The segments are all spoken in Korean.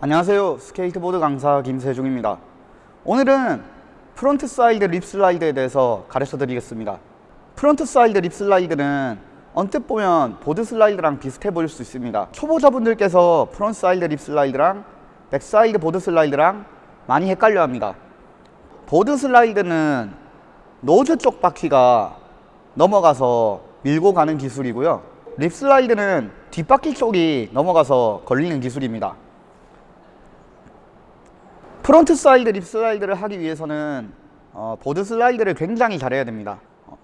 안녕하세요. 스케이트보드 강사 김세중입니다. 오늘은 frontside lip slide에 대해서 가르쳐 드리겠습니다. frontside lip slide는 언뜻 보면 board slide랑 비슷해 보일 수 있습니다. 초보자분들께서 frontside lip slide랑 backside board slide랑 많이 헷갈려 합니다. board slide는 nose 쪽 바퀴가 넘어가서 밀고 가는 기술이고요. lip slide는 뒷바퀴 쪽이 넘어가서 걸리는 기술입니다 frontside lip slide를 하기 위해서는 어, board slide를 굉장히 잘해야 됩니다. 어,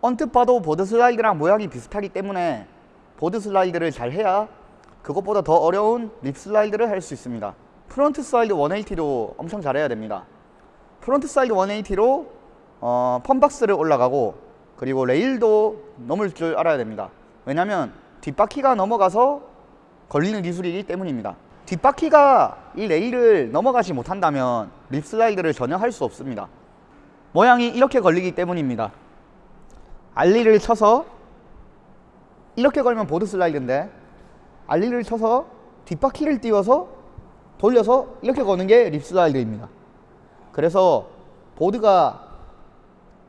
언뜻 봐도 board slide랑 모양이 비슷하기 때문에 board slide를 잘 해야 그것보다 더 어려운 lip slide를 할 수 있습니다. frontside 180도 엄청 잘해야 됩니다. frontside 180로 어, fun box를 올라가고 그리고 레일도 넘을 줄 알아야 됩니다. 왜냐하면 뒷바퀴가 넘어가서 걸리는 기술이기 때문입니다 뒷바퀴가 이 레일을 넘어가지 못한다면 lip slide를 전혀 할 수 없습니다. 모양이 이렇게 걸리기 때문입니다. ollie를 쳐서 이렇게 걸면 board slide인데 ollie를 쳐서 뒷바퀴를 띄워서 돌려서 이렇게 거는 게 lip slide입니다. 그래서 보드가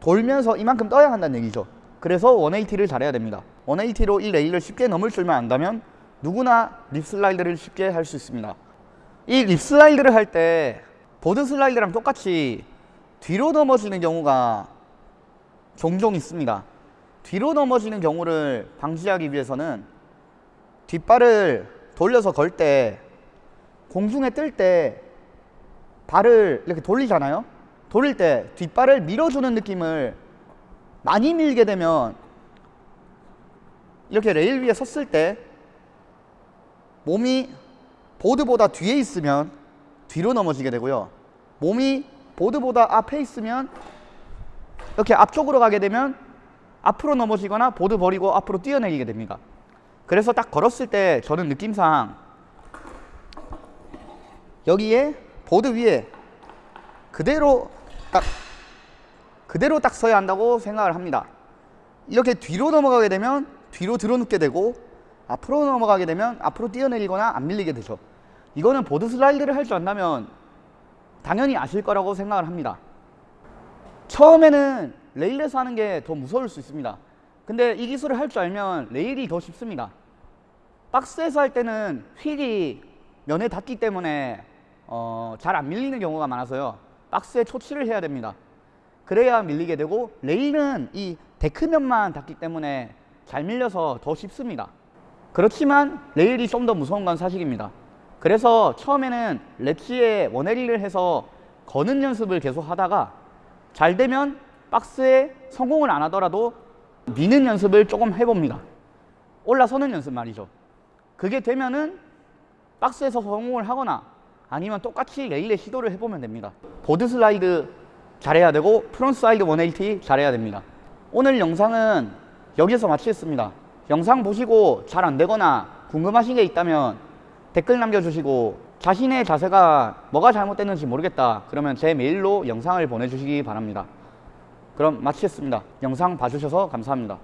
돌면서 이만큼 떠야 한다는 얘기죠. 그래서 180를 잘해야 됩니다. 180로 이 레일을 쉽게 넘을 줄만 안다면 누구나 lip slide를 쉽게 할 수 있습니다. 이 lip slide를 할 때 board slide랑 똑같이 뒤로 넘어지는 경우가 종종 있습니다. 뒤로 넘어지는 경우를 방지하기 위해서는 뒷발을 돌려서 걸 때 공중에 뜰 때 발을 이렇게 돌리잖아요? 돌릴 때 뒷발을 밀어주는 느낌을 많이 밀게 되면 이렇게 레일 위에 섰을 때 몸이 보드보다 뒤에 있으면 뒤로 넘어지게 되고요. 몸이 보드보다 앞에 있으면 이렇게 앞쪽으로 가게 되면 앞으로 넘어지거나 보드 버리고 앞으로 뛰어내리게 됩니다. 그래서 딱 걸었을 때 저는 느낌상 여기에 보드 위에 그대로 딱 그대로 딱 서야 한다고 생각을 합니다. 이렇게 뒤로 넘어가게 되면 뒤로 들어눕게 되고 앞으로 넘어가게 되면 앞으로 뛰어내리거나 안 밀리게 되죠. 이거는 보드 슬라이드를 할 줄 안다면 당연히 아실 거라고 생각을 합니다. 처음에는 레일에서 하는 게 더 무서울 수 있습니다. 근데 이 기술을 할 줄 알면 레일이 더 쉽습니다. 박스에서 할 때는 휠이 면에 닿기 때문에 어, 잘 안 밀리는 경우가 많아서요. 박스에 초치를 해야 됩니다. 그래야 밀리게 되고 레일은 이 데크면만 닿기 때문에 잘 밀려서 더 쉽습니다 그렇지만 레일이 좀 더 무서운 건 사실입니다. 그래서 처음에는 렛지에 원헤리를 해서 거는 연습을 계속 하다가 잘 되면 박스에 성공을 안 하더라도 미는 연습을 조금 해봅니다. 올라서는 연습 말이죠. 그게 되면은 박스에서 성공을 하거나 아니면 똑같이 레일에 시도를 해보면 됩니다. board slide 잘해야 되고 frontside 180 잘해야 됩니다. 오늘 영상은 여기서 마치겠습니다 영상 보시고 잘 안되거나 궁금하신 게 있다면 댓글 남겨주시고 자신의 자세가 뭐가 잘못됐는지 모르겠다 그러면 제 메일로 영상을 보내주시기 바랍니다. 그럼 마치겠습니다. 영상 봐주셔서 감사합니다